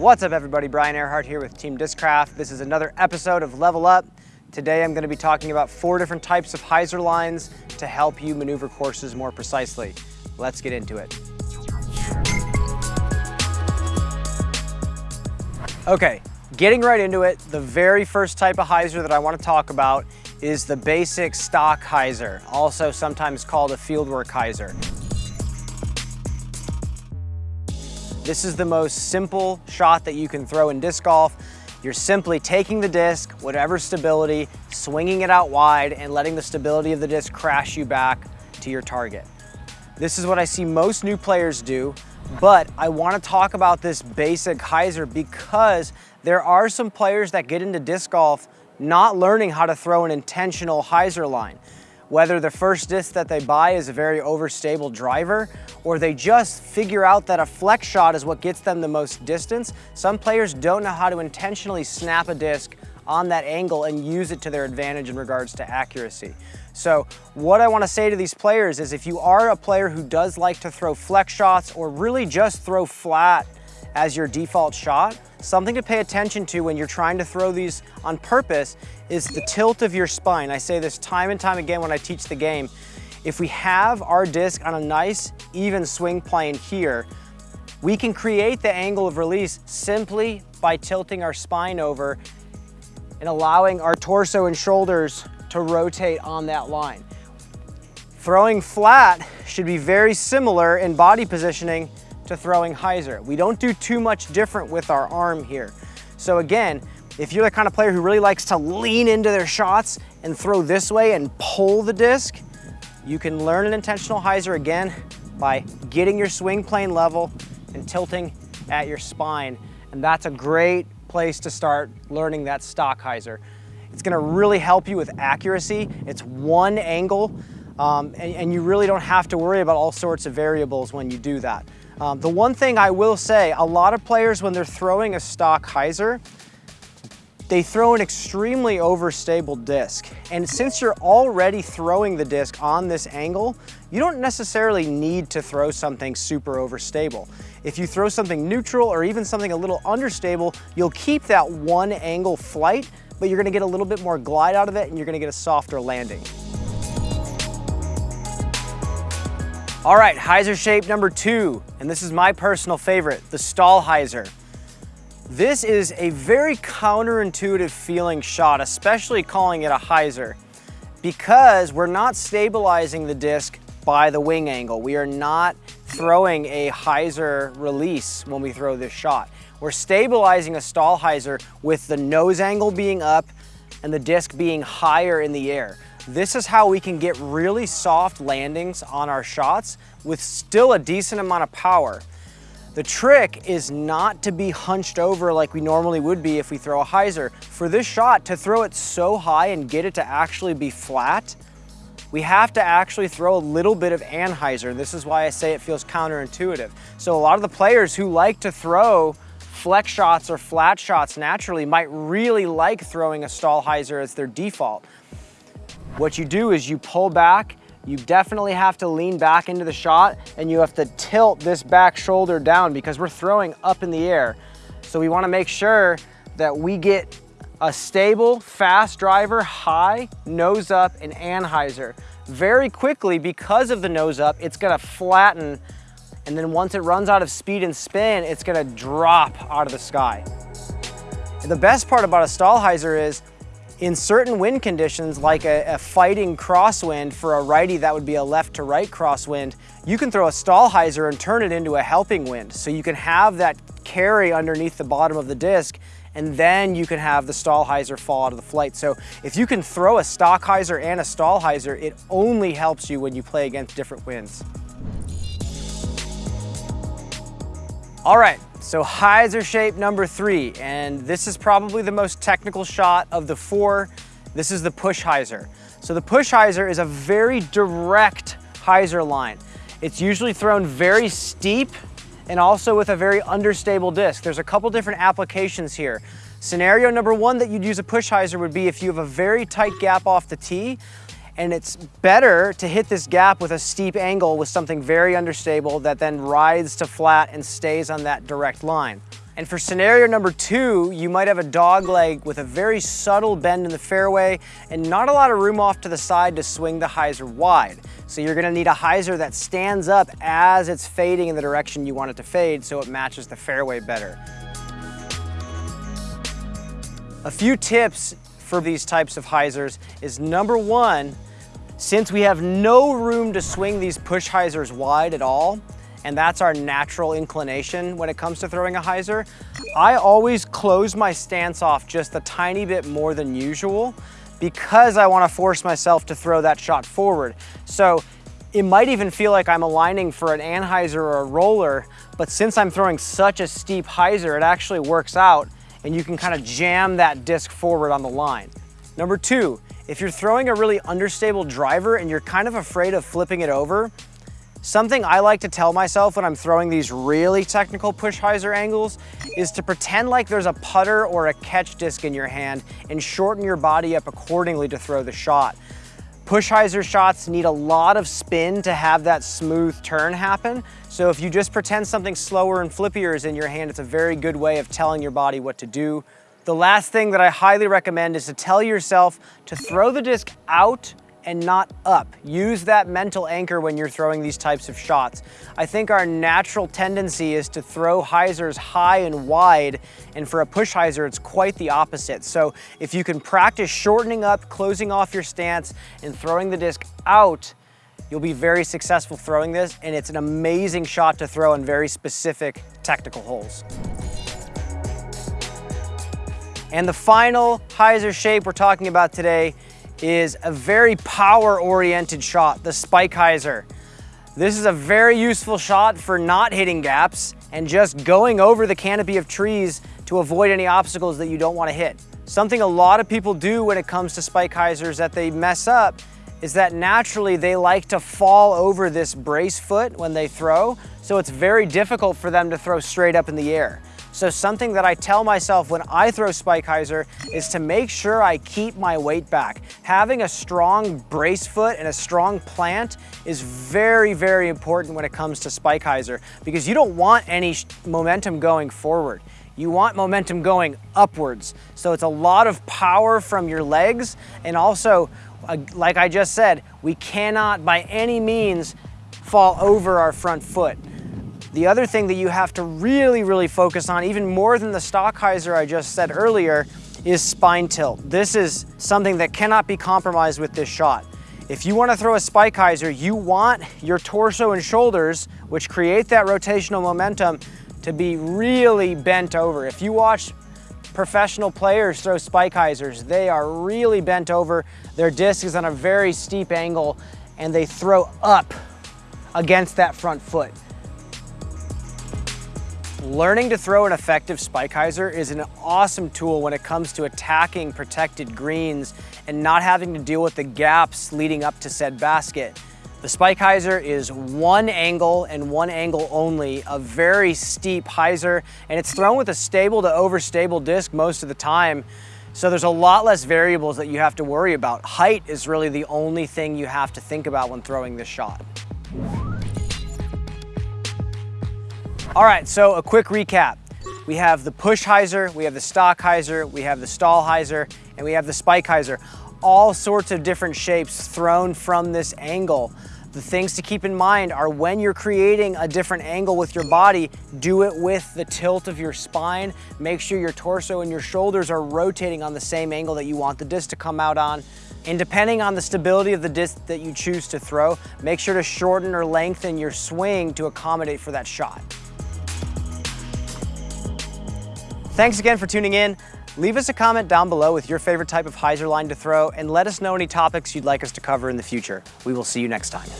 What's up everybody, Brian Earhart here with Team Discraft. This is another episode of Level Up. Today I'm going to be talking about four different types of hyzer lines to help you maneuver courses more precisely. Let's get into it. Okay, getting right into it, the very first type of hyzer that I want to talk about is the basic stock hyzer, also sometimes called a fieldwork hyzer. This is the most simple shot that you can throw in disc golf. You're simply taking the disc, whatever stability, swinging it out wide and letting the stability of the disc crash you back to your target. This is what I see most new players do, but I wanna talk about this basic hyzer because there are some players that get into disc golf not learning how to throw an intentional hyzer line whether the first disc that they buy is a very overstable driver or they just figure out that a flex shot is what gets them the most distance. Some players don't know how to intentionally snap a disc on that angle and use it to their advantage in regards to accuracy. So what I wanna say to these players is if you are a player who does like to throw flex shots or really just throw flat as your default shot, something to pay attention to when you're trying to throw these on purpose is the tilt of your spine. I say this time and time again when I teach the game. If we have our disc on a nice, even swing plane here, we can create the angle of release simply by tilting our spine over and allowing our torso and shoulders to rotate on that line. Throwing flat should be very similar in body positioning to throwing hyzer. We don't do too much different with our arm here. So again, if you're the kind of player who really likes to lean into their shots and throw this way and pull the disc, you can learn an intentional hyzer again by getting your swing plane level and tilting at your spine. And that's a great place to start learning that stock hyzer. It's gonna really help you with accuracy. It's one angle um, and, and you really don't have to worry about all sorts of variables when you do that. Um, the one thing I will say, a lot of players when they're throwing a stock hyzer, they throw an extremely overstable disc. And since you're already throwing the disc on this angle, you don't necessarily need to throw something super overstable. If you throw something neutral or even something a little understable, you'll keep that one angle flight, but you're gonna get a little bit more glide out of it and you're gonna get a softer landing. All right, hyzer shape number two, and this is my personal favorite, the stall hyzer. This is a very counterintuitive feeling shot, especially calling it a hyzer, because we're not stabilizing the disc by the wing angle. We are not throwing a hyzer release when we throw this shot. We're stabilizing a stall hyzer with the nose angle being up and the disc being higher in the air. This is how we can get really soft landings on our shots with still a decent amount of power. The trick is not to be hunched over like we normally would be if we throw a hyzer. For this shot, to throw it so high and get it to actually be flat, we have to actually throw a little bit of anhyzer. This is why I say it feels counterintuitive. So a lot of the players who like to throw flex shots or flat shots naturally might really like throwing a stall hyzer as their default. What you do is you pull back, you definitely have to lean back into the shot and you have to tilt this back shoulder down because we're throwing up in the air. So we wanna make sure that we get a stable, fast driver, high, nose up, and anhyzer. Very quickly, because of the nose up, it's gonna flatten and then once it runs out of speed and spin, it's gonna drop out of the sky. The best part about a stall hyzer is in certain wind conditions, like a, a, fighting crosswind for a righty that would be a left to right crosswind, you can throw a stall hyzer and turn it into a helping wind. So you can have that carry underneath the bottom of the disc and then you can have the stall hyzer fall out of the flight. So if you can throw a stock hyzer and a stall hyzer, it only helps you when you play against different winds. All right, so hyzer shape number three, and this is probably the most technical shot of the four. This is the push hyzer. So the push hyzer is a very direct hyzer line. It's usually thrown very steep and also with a very understable disc. There's a couple different applications here. Scenario number one that you'd use a push hyzer would be if you have a very tight gap off the tee and it's better to hit this gap with a steep angle with something very understable that then rides to flat and stays on that direct line. And for scenario number two, you might have a dog leg with a very subtle bend in the fairway and not a lot of room off to the side to swing the hyzer wide. So you're gonna need a hyzer that stands up as it's fading in the direction you want it to fade so it matches the fairway better. A few tips for these types of hyzers is number one, since we have no room to swing these push hyzers wide at all, and that's our natural inclination when it comes to throwing a hyzer, I always close my stance off just a tiny bit more than usual because I wanna force myself to throw that shot forward. So it might even feel like I'm aligning for an anhyzer or a roller, but since I'm throwing such a steep hyzer, it actually works out and you can kind of jam that disc forward on the line. Number two, if you're throwing a really understable driver and you're kind of afraid of flipping it over, something I like to tell myself when I'm throwing these really technical push hyzer angles is to pretend like there's a putter or a catch disc in your hand and shorten your body up accordingly to throw the shot. Push hyzer shots need a lot of spin to have that smooth turn happen. So if you just pretend something slower and flippier is in your hand, it's a very good way of telling your body what to do. The last thing that I highly recommend is to tell yourself to throw the disc out and not up. Use that mental anchor when you're throwing these types of shots. I think our natural tendency is to throw hyzers high and wide, and for a push hyzer, it's quite the opposite. So if you can practice shortening up, closing off your stance, and throwing the disc out, you'll be very successful throwing this, and it's an amazing shot to throw in very specific technical holes. And the final hyzer shape we're talking about today is a very power-oriented shot, the spike hyzer. This is a very useful shot for not hitting gaps and just going over the canopy of trees to avoid any obstacles that you don't want to hit. Something a lot of people do when it comes to spike hyzers that they mess up is that naturally they like to fall over this brace foot when they throw, so it's very difficult for them to throw straight up in the air. So something that I tell myself when I throw spike hyzer is to make sure I keep my weight back. Having a strong brace foot and a strong plant is very, very important when it comes to spike hyzer because you don't want any momentum going forward. You want momentum going upwards. So it's a lot of power from your legs and also, uh, like I just said, we cannot by any means fall over our front foot. The other thing that you have to really, really focus on, even more than the stock hyzer I just said earlier, is spine tilt. This is something that cannot be compromised with this shot. If you wanna throw a spike hyzer, you want your torso and shoulders, which create that rotational momentum, to be really bent over. If you watch professional players throw spike hyzers, they are really bent over. Their disc is on a very steep angle and they throw up against that front foot. Learning to throw an effective spike hyzer is an awesome tool when it comes to attacking protected greens and not having to deal with the gaps leading up to said basket. The spike hyzer is one angle and one angle only, a very steep hyzer, and it's thrown with a stable to overstable disc most of the time. So there's a lot less variables that you have to worry about. Height is really the only thing you have to think about when throwing this shot. All right, so a quick recap. We have the push hyzer, we have the stock hyzer, we have the stall hyzer, and we have the spike hyzer. All sorts of different shapes thrown from this angle. The things to keep in mind are when you're creating a different angle with your body, do it with the tilt of your spine. Make sure your torso and your shoulders are rotating on the same angle that you want the disc to come out on. And depending on the stability of the disc that you choose to throw, make sure to shorten or lengthen your swing to accommodate for that shot. Thanks again for tuning in. Leave us a comment down below with your favorite type of hyzer line to throw and let us know any topics you'd like us to cover in the future. We will see you next time.